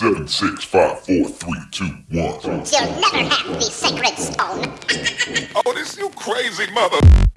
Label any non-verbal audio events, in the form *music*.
Seven, six, five, four, three, two, one. You'll never have the sacred stone. *laughs* oh, this you crazy mother.